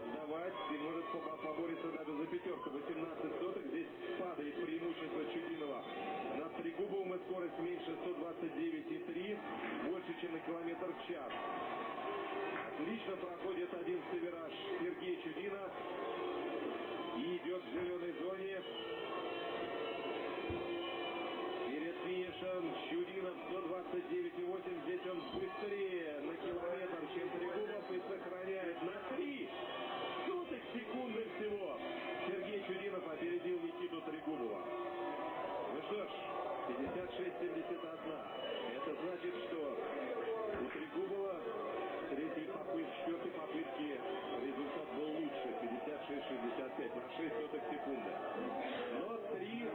отдавать и может побориться даже за пятерку. 18 сотых. Здесь падает преимущество Чудинова. На Трегубовым скорость меньше 129,3. Больше, чем на километр в час. Отлично проходит 11 вираж Сергей Чудина И идет в зеленой зоне. Перед финишем Чудинов 129,8. Здесь он быстрее на километр, чем Трегубов и сохраняет на Анюта Регулова. Ну что ж, 56-71. Это значит, что у Трегубова третьей попытки, четвертой попытки результат был лучше. 56-65 на 6 сотых секунды. Но три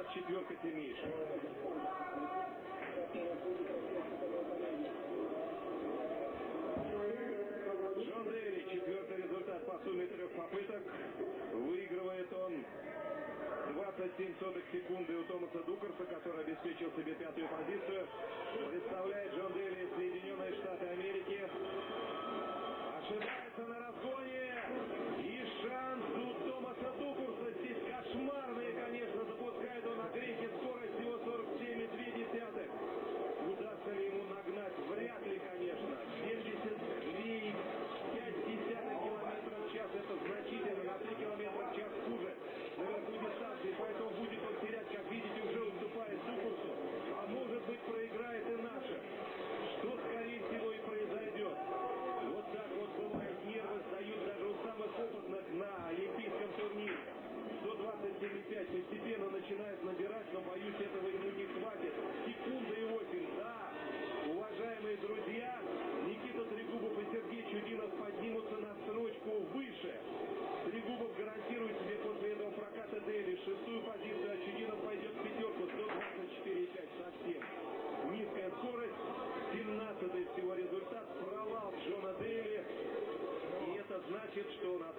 сейчас четверка сильнейших. Джон Дерри, четвертый результат по сумме трех попыток. Выигрывает он 27 сотых секунды у Томаса Дукарса, который обеспечил себе пятую позицию.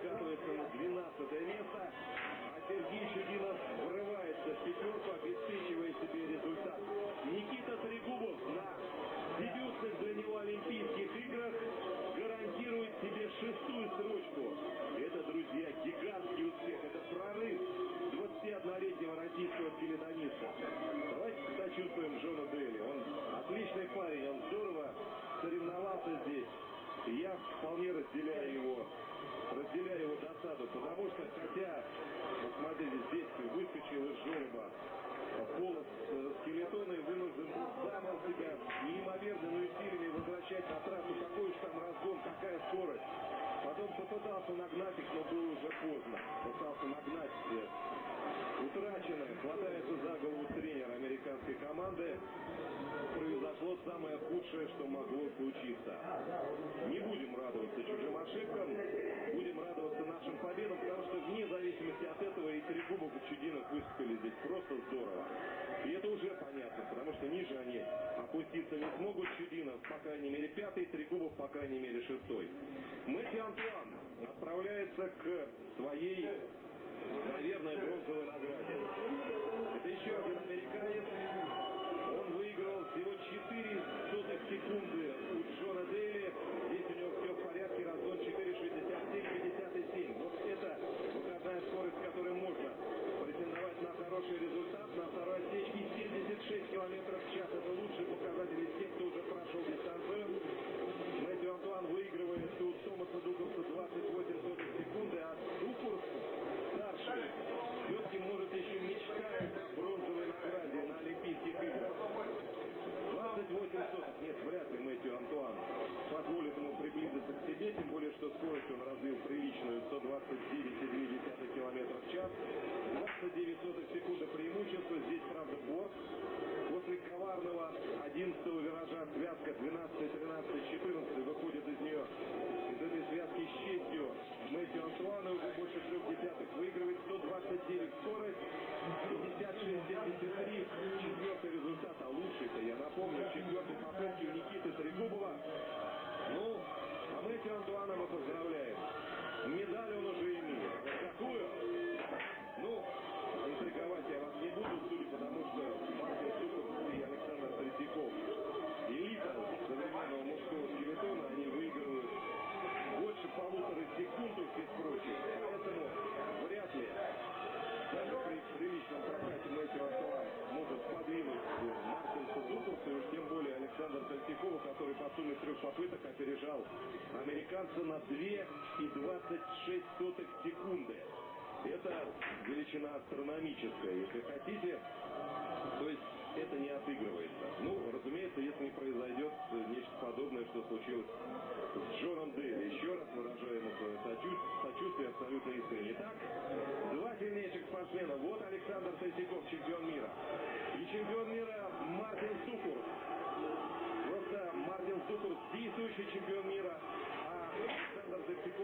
катается на 12 место, а Сергей Чудинов врывается в пятерку, обеспечивая себе Потом попытался нагнать их, но было уже поздно. Пытался нагнать утраченное. Хватается за голову тренер американской команды. Произошло самое худшее, что могло случиться. Не будем радоваться чужим ошибкам, будем радоваться нашим победам, потому что вне зависимости от этого и Трегубов и Чудинов выступили здесь просто здорово. И это уже понятно, потому что ниже они опуститься не смогут. Чудинов, по крайней мере, пятый, Трегубов, по крайней мере, шестой. Мэтью Антуан отправляется к своей, наверное, бронзовой награде. Это еще один американец. Он выиграл всего 4 сотых секунды у Джона Дейли. Здесь у него все в порядке. Разгон 4.67-57. Вот это выходная скорость, с которой можно претендовать на хороший результат. На второй regulamento oficial. Американца на 2 и 26 сотых секунды. Это величина астрономическая, если хотите. То есть это не отыгрывается. Ну, разумеется, если не произойдет нечто подобное, что случилось с Джоном Дейли. Еще раз выражаю ему свое сочувствие абсолютно искренне. Итак, два сильнейших спортсмена. Вот Александр Третьяков, чемпион мира. И чемпион мира Мартин Сукур. Просто Мартин Сукур действующий чемпион мира,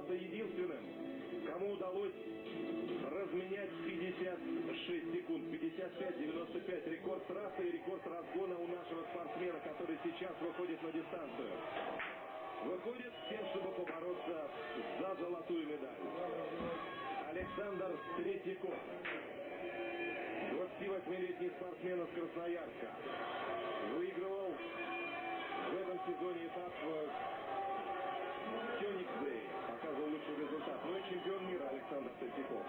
Оказался единственным, кому удалось разменять 56 секунд. 55-95 рекорд трассы и рекорд разгона у нашего спортсмена, который сейчас выходит на дистанцию. Выходит с тем, чтобы побороться за золотую медаль. Александр Третьяков. 28-летний спортсмен из Красноярска. Выигрывал в этом сезоне этап Феникс Дэй показывал лучший результат, Ну, и чемпион мира Александр Третьяков.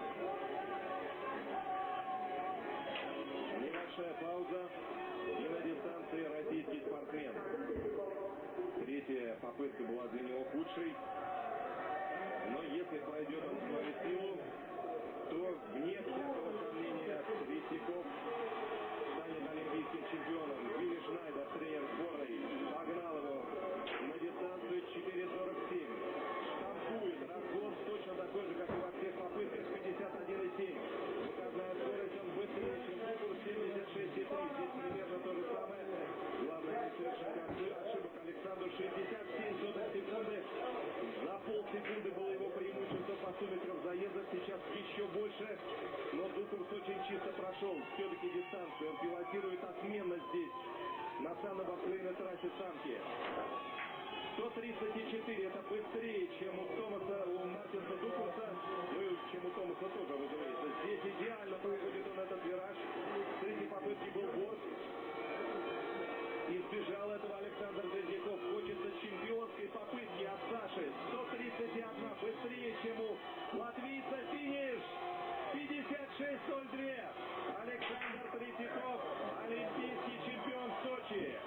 Небольшая пауза и на дистанции российский спортсмен. Третья попытка была для него худшей, но если пройдет он свою силу, то вне всякого сомнения Третьяков полсекунды было его преимущество по суммитрам заездов, сейчас еще больше. Но Дукурс очень чисто прошел все-таки дистанцию. Он пилотирует отменно здесь, на санно-бобслейной трассе Санки. 134 это быстрее, чем у Томаса, у Мартинса Дукурса, ну и чем у Томаса тоже, разумеется. Здесь идеально проходит он этот вираж. С третьей попытки был борт. Избежал этого Александр Третьяков. Попытки от Саши. 131 быстрее, чем у латвийца. Финиш! 56.02. Александр Третьяков, олимпийский чемпион Сочи.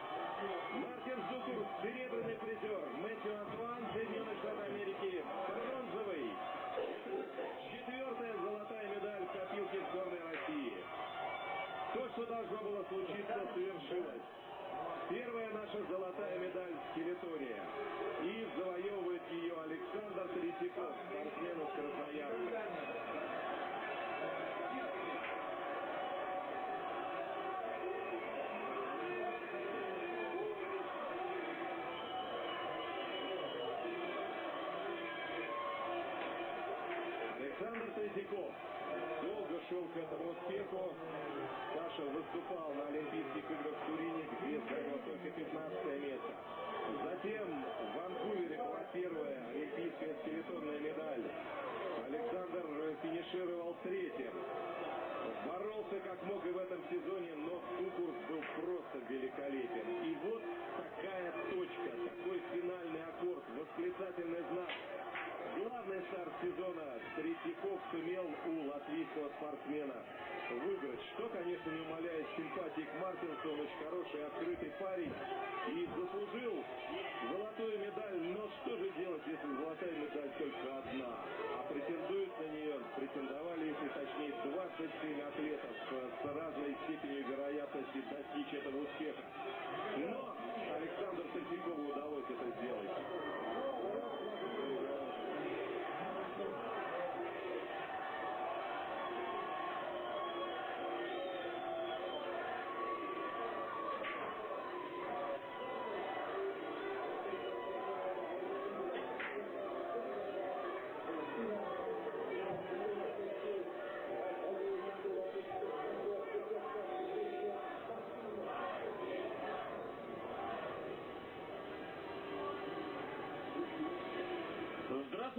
Мартин Зукур, серебряный призер. Мэтью Антуан, Соединенные Штаты Америки, бронзовый. Четвертая золотая медаль в копилке сборной России. То, что должно было случиться, свершилось. Первая наша золотая медаль в выиграть, что, конечно, не умаляет симпатии к Мартинсу. Он очень хороший, открытый парень и заслужил золотую медаль. Но что же делать, если золотая медаль только одна? А претендуют на нее, претендовали, если точнее, 27 атлетов с разной степенью вероятности достичь этого успеха. Но Александру Третьякову удалось это сделать.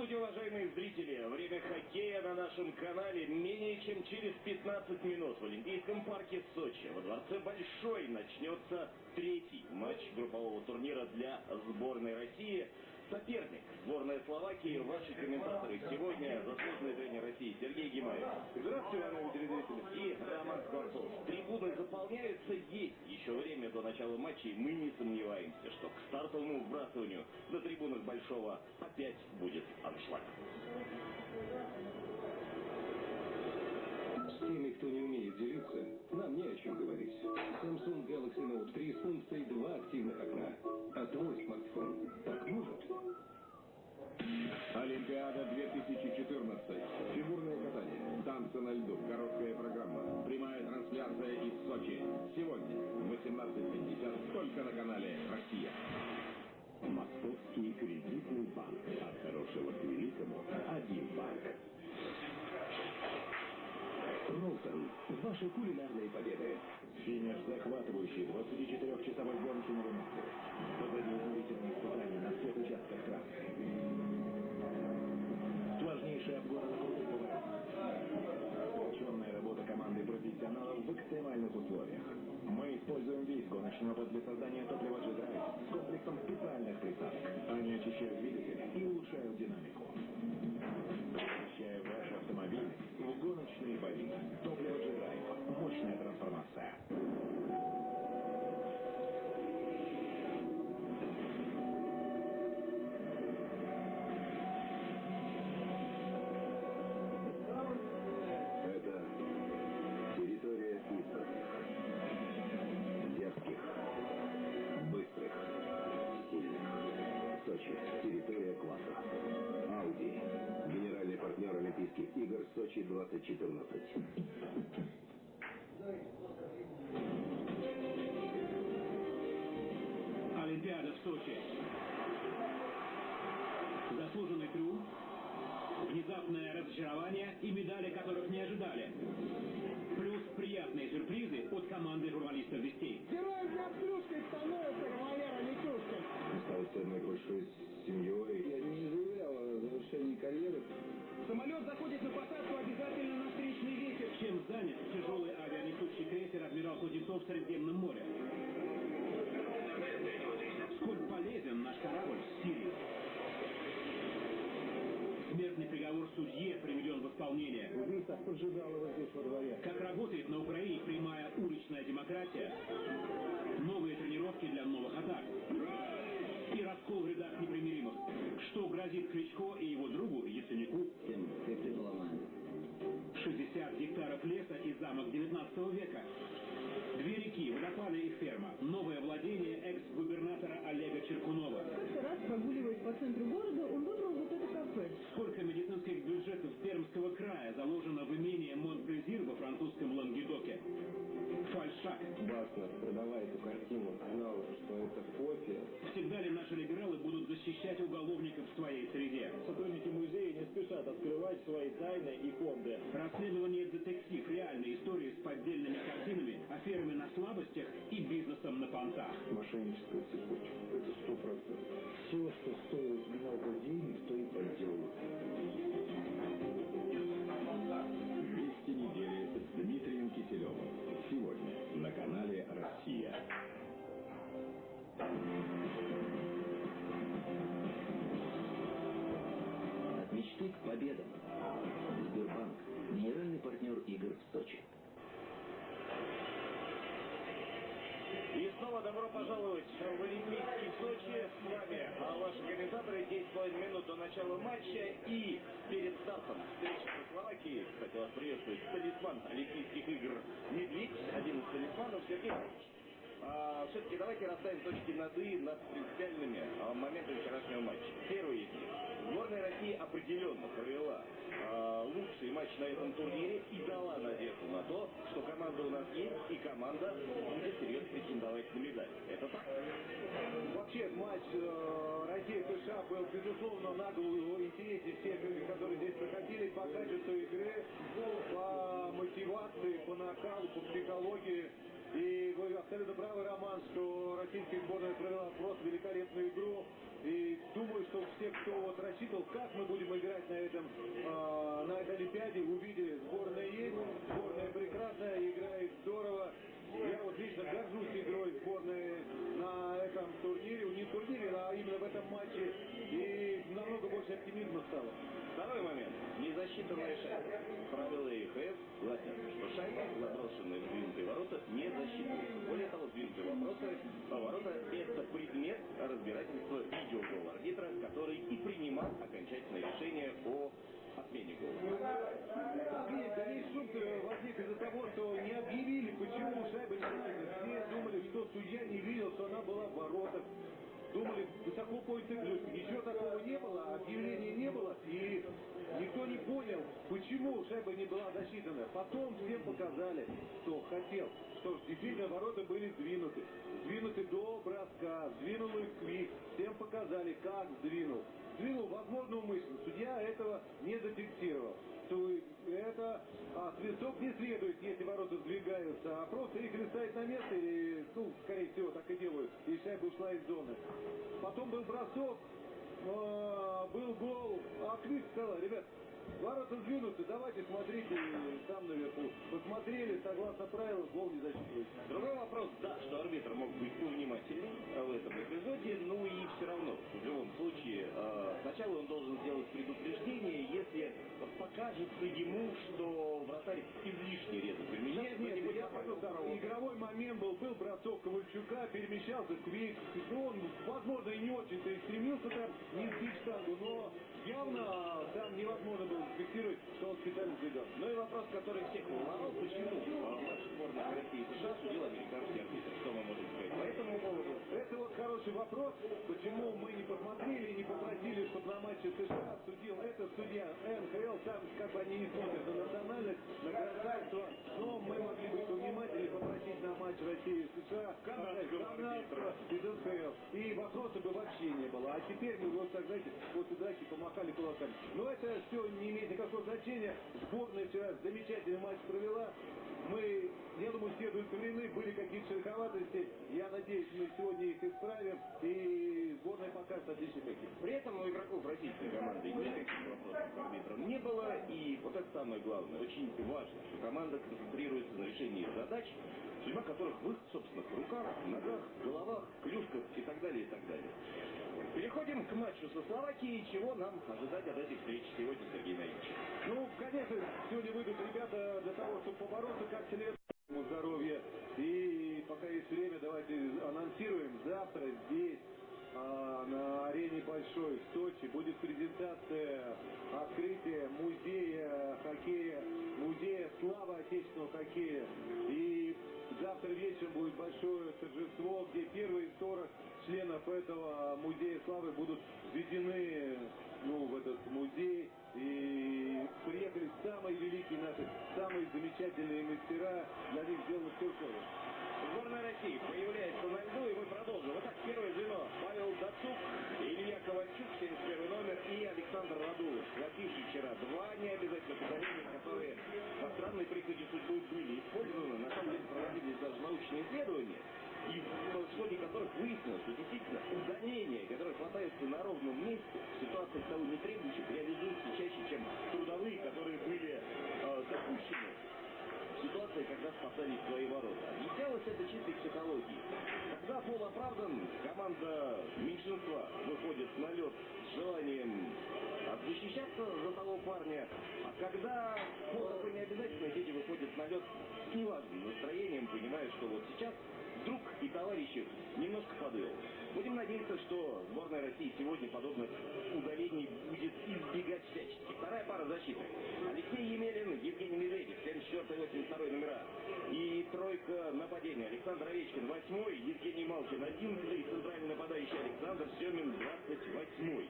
Здравствуйте, уважаемые зрители! Время хоккея на нашем канале менее чем через 15 минут в Олимпийском парке Сочи. Во дворце Большой начнется третий матч группового турнира для сборной России. Соперник сборная Словакии. Ваши комментаторы сегодня заслуженный тренер России Сергей Гимаев. Здравствуйте, уважаемые телезрители. И Роман Скворцов. Трибуны заполняются, есть еще время до начала матчей. Мы не сомневаемся, что к стартовому вбрасыванию на трибунах Большого опять будет аншлаг. С теми, кто не умеет делиться, нам не о чем говорить. Samsung Galaxy Note 3 с функцией два активных окна. А твой смартфон так может? Олимпиада 2014. Фигурное катание. Танцы на льду. Короткая программа. Прямая трансляция из Сочи. Сегодня в 18.50 только на канале «Россия». Московский кредитный банк. От хорошего к великому. Один банк. Ролтон. Ваши кулинарные победы. Финиш захватывающий 24-часовой гонки на Рунете. Позади изнурительные испытания на всех участках трассы. Сложнейший обгон на крутых поворотах. Ученая работа команды профессионалов в экстремальных условиях. Мы используем весь гоночный опыт для создания топлива G-Drive с комплексом специальных присадок. Они очищают двигатель и улучшают динамику. Превращая ваш автомобиль гоночные бои. Топливо G-Drive. Мощная трансформация. 2014. Олимпиада в Сочи. За заслуженный труд, внезапное разочарование и медали, которых не ожидали. Плюс приятные сюрпризы от команды журналистов «Вестей». Героем под клюшкой становится кавалера Микушкин. Стать одной большой семьей. Я не заявлял о завершении карьеры. Самолет заходит на посадку обязательно на встречный ветер. Чем занят тяжелый авианесущий крейсер «Адмирал Кузнецов» в Средиземном море? Сколь полезен наш корабль в Сирии? Смертный приговор судье приведен в исполнение. Убийца поджидал его здесь во дворе. Как работает на Украине прямая уличная демократия? Новые тренировки для новых атак. Раскол в рядах непримиримых. Что грозит Кличко и его другу Яценюку? 60 гектаров леса и замок 19 века. Две реки, водопады и ферма. Новое владение экс-губернатора Олега Черкунова. Как-то раз, прогуливаясь по центру города, он выбрал вот это кафе. Сколько медицинских бюджетов Пермского края заложено в имение Монплезир во французском Лангедоке? Баснер, продавая эту картину, знал, что это кофе. Всегда ли наши либералы будут защищать уголовников в своей среде? Сотрудники музея не спешат открывать свои тайны и фонды. Расследование детектив, реальные истории с поддельными картинами, аферами на слабостях и бизнесом на понтах. Мошенническая цепочка. Это сто процентов. Все, что стоит много денег, то и подделывают. Вести недели с Дмитрием Киселевым. Сегодня От мечты к победам. Сбербанк. Генеральный партнер игр в Сочи. И снова добро пожаловать в Олимпийский Сочи. С вами а, ваши комментаторы 10,5 минут до начала матча. И перед стартом встречи со Словакией, кстати, вас приветствует талисман Олимпийских игр Медведь, один из талисманов Сергей Иванович. А, все-таки давайте расставим точки над «и» над принципиальными а, моментами вчерашнего матча. Первый из них. Сборная России определенно провела а, лучший матч на этом турнире и дала надежду на то, что команда у нас есть и команда будет серьезно претендовать на медаль. Это так? Вообще матч э, Россия-США был, безусловно, на голову интереснее всех, которые здесь проходили по качеству игры, по мотивации, по накалу, по психологии. И вы абсолютно правы, Роман, что российская сборная провела просто великолепную игру. И думаю, что все, кто вот рассчитывал, как мы будем играть на этом, э, на этой Олимпиаде, увидели, сборная есть, сборная прекрасная, играет здорово. Я вот лично горжусь игрой сборной на этом турнире, не турнире, а именно в этом матче. И намного больше оптимизма стало. Второй момент. Незасчитанная шайба. Правила ЕХФ гласят, что шайба, заброшенная в сдвинутые ворота, не засчитывается. Более того, сдвинутые вопросы, ворота – это предмет разбирательства видеогола арбитра, который и принимал окончательное решение о отмене гола. Весь, да весь шум возник из-за того, что не объявили, почему шайба не засчитана. Все думали, что судья не видел, что она была в воротах. Думали, высоко поднятый ключ. Ничего такого не было, объявления не было. И никто не понял, почему шайба не была засчитана. Потом всем показали, кто хотел, что действительно ворота были сдвинуты. Сдвинуты до броска, сдвинул их Квик. Всем показали, как сдвинул. Сдвинул, возможно, умышленно. Судья этого не зафиксировал. То это а, свисток не следует, если ворота сдвигаются, а просто их или ставить на место, или, ну, скорее всего, так и делают, и шайба ушла из зоны. Потом был бросок, был гол, а Квик сказал, ребят, ворота сдвинуты, давайте смотрите там наверху. Посмотрели, согласно правилам, гол не засчитывается. Другой вопрос, да, что арбитр мог быть повнимательней в этом эпизоде, ну и все равно, в любом случае, э, сначала он должен сделать предупреждение, если покажется ему, что вратарь излишне резко перемещается. Нет, нет, я понял, игровой момент был, был бросок Ковальчука, перемещался Квик, он, возможно, и не очень-то и стремился там не сбить штангу, но явно там невозможно было зафиксировать, что он специально сбегал. Ну и вопрос, который всех волновал, почему в матче сборной России и США судил американский арбитр. Что мы можем по этому поводу? Это вот хороший вопрос, почему мы не посмотрели, не попросили, чтобы на матче США, судил этот судья НХЛ, там как бы они не смотрят на национальность, на гражданство, но мы могли быть повнимательнее, попросить на матч России и США Канадского из НХЛ. И вопроса бы вообще не было. А теперь мы вот так, знаете, после драки помахали кулаками. Но это все не имеет никакого значения. Сборная вчера замечательный матч провела. Мы, я думаю, все удовлетворены, были какие-то шероховатости. Я надеюсь, мы сегодня их исправим. И сборная покажет отличный хоккей. При этом у игроков российской команды никаких вопросов к арбитрам не было. И вот это самое главное, очень важно, что команда концентрируется на решении задач, судьба которых в их собственных руках, ногах, головах, клюшках и так далее, и так далее. Переходим к матчу со Словакией. Чего нам ожидать от этой встречи сегодня, Сергей Наилович? Ну, конечно, сегодня выйдут ребята для того, чтобы побороться как следует ему здоровья. И пока есть время, давайте анонсируем. Завтра здесь, а, на арене Большой в Сочи, будет презентация открытия музея хоккея, музея славы отечественного хоккея. И завтра вечером будет большое торжество, где первые 40 членов этого музея славы будут введены ну, в этот музей. И приехали самые великие наши, самые замечательные мастера. Для них сделано все слово. Сборная России появляется на льду, и мы продолжим. Итак, первое звено. Павел Дацук, Илья Ковальчук, 71 номер, и Александр Радулов. Схвативший вчера два необязательных удаления, которые по странной прихоти судьбы были использованы. На самом деле проводились даже научные исследования и в ходе которых выяснилось, что действительно удаления, которые хватаются на ровном месте, в ситуациях того не требующих, реализуются чаще, чем трудовые, которые были э, допущены в ситуации, когда спасались свои ворота. Объяснялось это чистой психологией. Когда фол оправдан, команда меньшинства выходит на лед с желанием защищаться за того парня, а когда фол такой необязательный, дети выходят на лед с неважным настроением, понимая, что вот сейчас вдруг и товарищ их немножко подвел. Будем надеяться, что сборная России сегодня подобных удалений будет избегать всячески. Вторая пара защиты. Алексей Емелин, Евгений Медведев, 74-82 номера. И тройка нападения. Александр Овечкин, 8 Евгений Малкин, 11 центральный нападающий Александр Семин, 28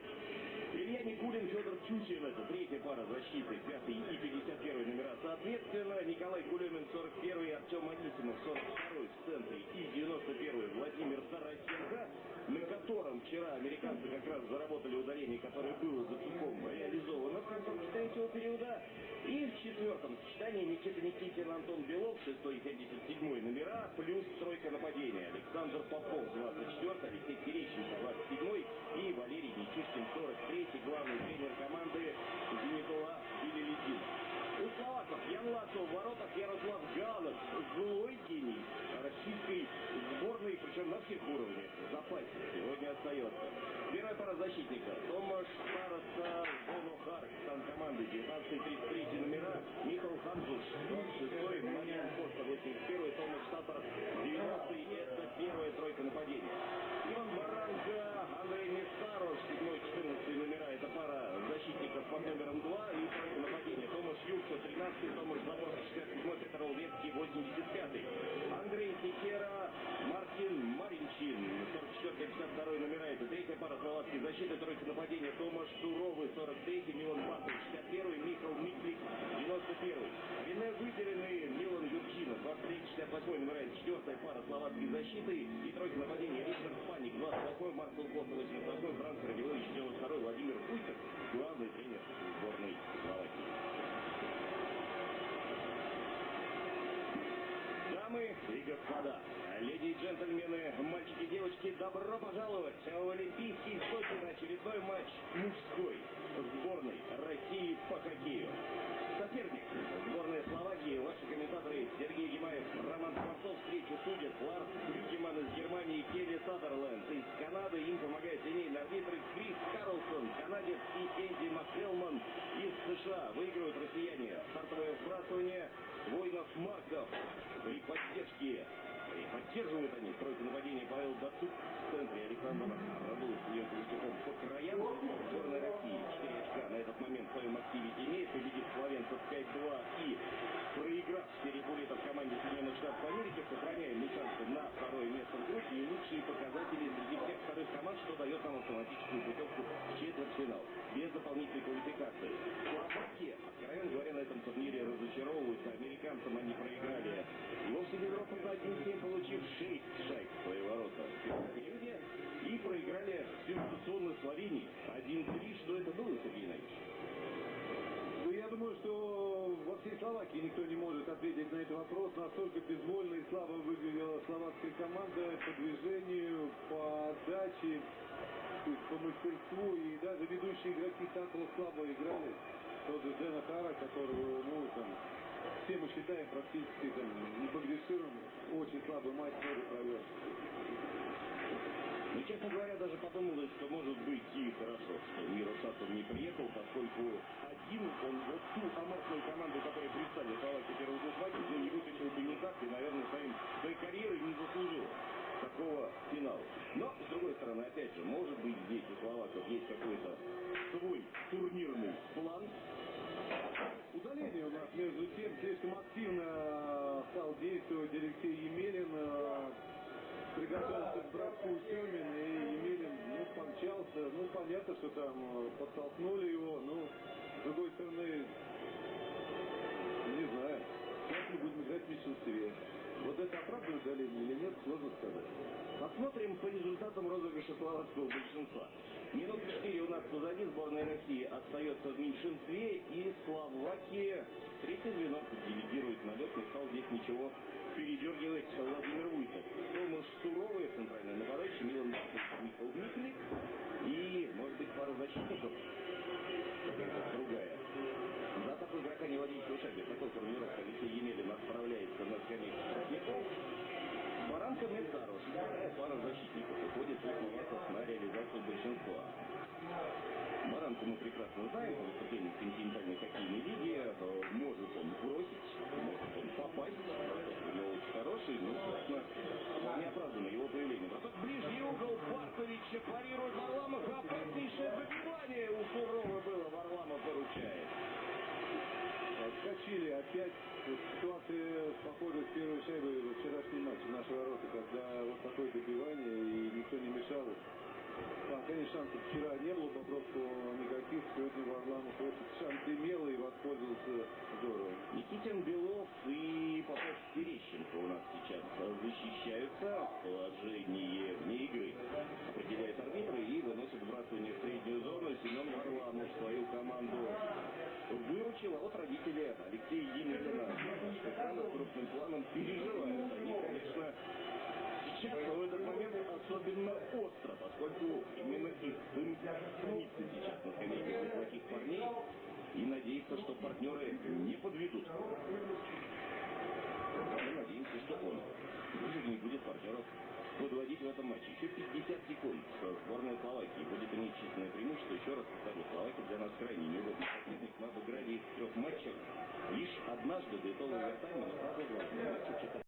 Илья Никулин, Федор Чучин, это третья пара защиты, 5 и 51 номера. Соответственно, Николай Кулемин, 41 Артем Анисимов, 42 в центре и 91 Владимир Тарасенко, на котором вчера американцы как раз заработали удаление, которое было за Цуком реализовано в конце третьего периода. И в четвертом сочетании Никита Никитин, Антон Белов, 6 и 77 номера, плюс тройка нападения. Александр Попов, 24 Алексей Терещенко, 27 Защитника. Томаш Староста Зоно Харкстан команды 19-33 номера. Михаил Ханжуш 26 Мариан Коста 81 Томаш Татар 90 это первая тройка нападения. Иван Баранка, Андрей Нестаров 7-14 номера. Это пара защитников под номером 2 и тройка нападения. Томаш Юрца 13 Томаш Заборский 67 Петр Олвецкий 85 Андрей Секера, Мартин Маринчин 44-52 номера. Это третья пара словацкой защиты, тройка нападения. Томаш Суровый, 43-й, Милан Батов, 61-й, Михаил Миклик, 91-й. Рене Выделенный, Милан Юрчинов, 23-68 номера. Это четвертая пара словацкой защиты. И тройка нападения. Ричард Паник, 28-й, Марсел Коста, 88-й, Франц Радилович, 92-й, Владимир Пустер, главный тренер сборной Словакии. Дамы и господа, леди и джентльмены, мальчики и девочки, добро пожаловать в Олимпийский Сочи на очередной матч мужской сборной России по хоккею. Соперник сборная Словакии, ваши комментаторы Сергей Гимаев, Роман Скворцов, встречу судят Ларс Брюкеман из Германии, Келли Садерленд из Канады, им помогает линейный арбитр Крис Карлсон, канадец и Энди Макхелман из США. Выигрывают россияне. Стартовое вбрасывание воинов Марков при поддержке поддерживают они тройку нападения Павел Дацук в центре Александр Радулов с ее Колесников по краям. Сборная России 4 очка на этот момент в своем активе имеет, победив словенцев 5-2 и проиграв в серии буллетов команде Соединенных Штатов Америки, сохраняем мы шансы на второе место в группе и лучшие показатели среди всех вторых команд, что дает нам автоматическую путевку в четверть финал, без дополнительной квалификации. Словаки, откровенно говоря, на этом турнире разочаровываются. Американцам они проиграли. И вовсе без роста 1-7, получив 6 шайб в свои ворота. В периоде и проиграли сенсационно Словении 1-3. Что это было, Сергей Иванович? Ну, я думаю, что во всей Словакии никто не может ответить на этот вопрос. Настолько безвольно и слабо выглядела словацкая команда по движению, по есть по мастерству. И даже ведущие игроки так слабо играли. Тот же Дэна Хара, которого, ну, там, все мы считаем практически там, непогрешимым, очень слабый матч тоже провел. Ну, честно говоря, даже подумалось, что может быть и хорошо, что Миросатов не приехал, поскольку один он вот ту аморфную команду, которая представила Словакию первых двух матчей, ну, не вытащил бы никак и, наверное, своим, своей карьерой не заслужил такого финала. Но, с другой стороны, опять же, может быть, здесь у словаков есть какой-то свой турнирный план. Удаление у нас, между тем, слишком активно стал действовать Алексей Емелин. э, Приготовился к броску Семин, и Емелин ну, помчался. Ну, понятно, что там э, подтолкнули его. Ну, с другой стороны, не знаю. Сейчас мы будем играть в меньшинстве. Вот это оправдывает болезнь или нет, сложно сказать. Посмотрим по результатам розыгрыша словацкого большинства. Минуты 4 у нас позади сборная России остается в меньшинстве и Словакия 32 Барковича парирует Варламов. Опаснейшее выбивание у Сурова было. Варламов выручает. Отскочили опять ситуация похожа с первой шайбой во вчерашнем матче в наши ворота, когда вот такое добивание и никто не мешал. Там, конечно, шансов вчера не было, Бобровского. Сегодня Варламов шанс имел и воспользовался здорово. Никитин Белов и Попов Терещенко у нас сейчас защищаются. Положение вне игры определяет арбитры и выносит вбрасывание в среднюю зону. Семен Варламов свою команду выручил. А вот родители Алексея Емелина с экрана крупным планом переживают. Они, конечно, сейчас в этот момент особенно остро, поскольку именно их сын снится сейчас на скамейке неплохих парней и надеется, что партнеры не подведут. Мы надеемся, что он уже не будет партнеров подводить в этом матче. Еще 50 секунд. Сборная Словакии будет иметь численное преимущество. Еще раз повторю, Словакия для нас крайне неудобный соперник. Мы обыграли их в трех матчах. Лишь однажды до итогового тайма, но правда, в матче